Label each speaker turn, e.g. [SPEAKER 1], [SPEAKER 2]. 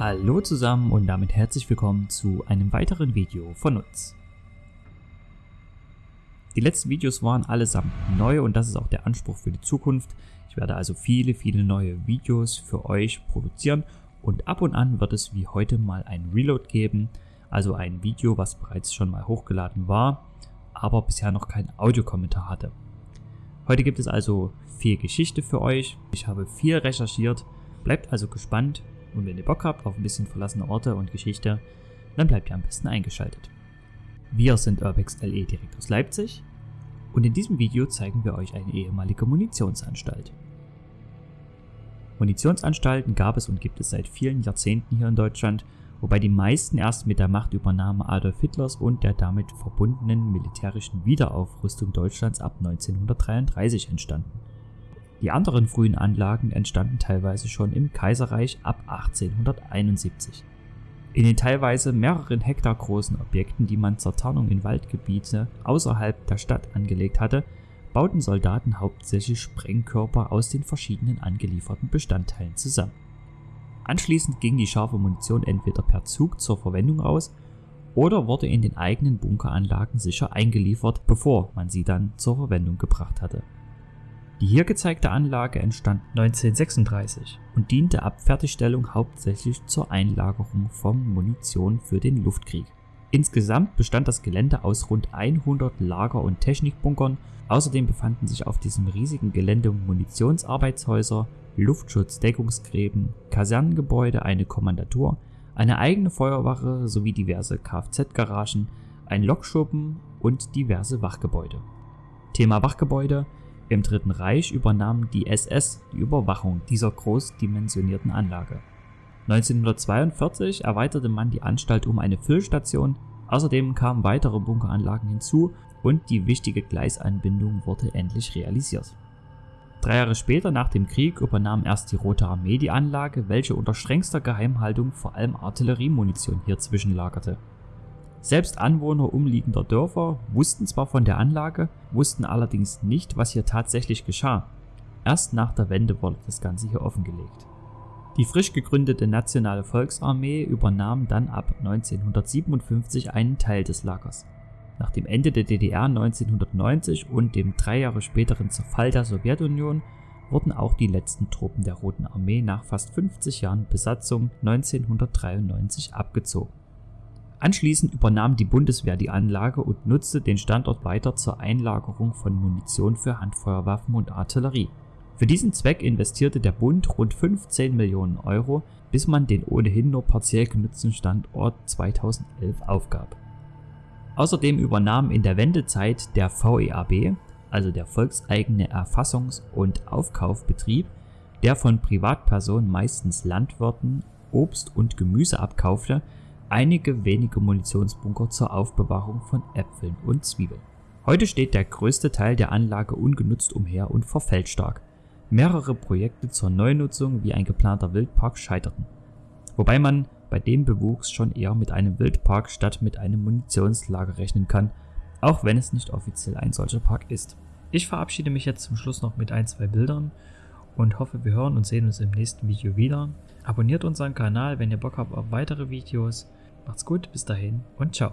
[SPEAKER 1] Hallo zusammen und damit herzlich willkommen zu einem weiteren Video von uns. Die letzten Videos waren allesamt neu und das ist auch der Anspruch für die Zukunft. Ich werde also viele, viele neue Videos für euch produzieren und ab und an wird es wie heute mal ein Reload geben, also ein Video, was bereits schon mal hochgeladen war, aber bisher noch keinen Audiokommentar hatte. Heute gibt es also viel Geschichte für euch. Ich habe viel recherchiert. Bleibt also gespannt und wenn ihr Bock habt auf ein bisschen verlassene Orte und Geschichte, dann bleibt ihr am besten eingeschaltet. Wir sind Urbex LE direkt aus Leipzig und in diesem Video zeigen wir euch eine ehemalige Munitionsanstalt. Munitionsanstalten gab es und gibt es seit vielen Jahrzehnten hier in Deutschland, wobei die meisten erst mit der Machtübernahme Adolf Hitlers und der damit verbundenen militärischen Wiederaufrüstung Deutschlands ab 1933 entstanden. Die anderen frühen Anlagen entstanden teilweise schon im Kaiserreich ab 1871. In den teilweise mehreren Hektar großen Objekten, die man zur Tarnung in Waldgebiete außerhalb der Stadt angelegt hatte, bauten Soldaten hauptsächlich Sprengkörper aus den verschiedenen angelieferten Bestandteilen zusammen. Anschließend ging die scharfe Munition entweder per Zug zur Verwendung aus oder wurde in den eigenen Bunkeranlagen sicher eingeliefert, bevor man sie dann zur Verwendung gebracht hatte. Die hier gezeigte Anlage entstand 1936 und diente ab Fertigstellung hauptsächlich zur Einlagerung von Munition für den Luftkrieg. Insgesamt bestand das Gelände aus rund 100 Lager- und Technikbunkern, außerdem befanden sich auf diesem riesigen Gelände Munitionsarbeitshäuser, Luftschutzdeckungsgräben, Kasernengebäude, eine Kommandatur, eine eigene Feuerwache sowie diverse Kfz-Garagen, ein Lokschuppen und diverse Wachgebäude. Thema Wachgebäude im Dritten Reich übernahm die SS die Überwachung dieser großdimensionierten Anlage. 1942 erweiterte man die Anstalt um eine Füllstation, außerdem kamen weitere Bunkeranlagen hinzu und die wichtige Gleisanbindung wurde endlich realisiert. Drei Jahre später nach dem Krieg übernahm erst die Rote Armee die Anlage, welche unter strengster Geheimhaltung vor allem Artilleriemunition hier zwischenlagerte. Selbst Anwohner umliegender Dörfer wussten zwar von der Anlage, wussten allerdings nicht, was hier tatsächlich geschah. Erst nach der Wende wurde das Ganze hier offengelegt. Die frisch gegründete Nationale Volksarmee übernahm dann ab 1957 einen Teil des Lagers. Nach dem Ende der DDR 1990 und dem drei Jahre späteren Zerfall der Sowjetunion wurden auch die letzten Truppen der Roten Armee nach fast 50 Jahren Besatzung 1993 abgezogen. Anschließend übernahm die Bundeswehr die Anlage und nutzte den Standort weiter zur Einlagerung von Munition für Handfeuerwaffen und Artillerie. Für diesen Zweck investierte der Bund rund 15 Millionen Euro, bis man den ohnehin nur partiell genutzten Standort 2011 aufgab. Außerdem übernahm in der Wendezeit der VEAB, also der volkseigene Erfassungs- und Aufkaufbetrieb, der von Privatpersonen meistens Landwirten Obst und Gemüse abkaufte, einige wenige Munitionsbunker zur Aufbewahrung von Äpfeln und Zwiebeln. Heute steht der größte Teil der Anlage ungenutzt umher und verfällt stark. Mehrere Projekte zur Neunutzung wie ein geplanter Wildpark scheiterten. Wobei man bei dem Bewuchs schon eher mit einem Wildpark statt mit einem Munitionslager rechnen kann, auch wenn es nicht offiziell ein solcher Park ist. Ich verabschiede mich jetzt zum Schluss noch mit ein, zwei Bildern und hoffe, wir hören und sehen uns im nächsten Video wieder. Abonniert unseren Kanal, wenn ihr Bock habt auf weitere Videos. Macht's gut, bis dahin und ciao.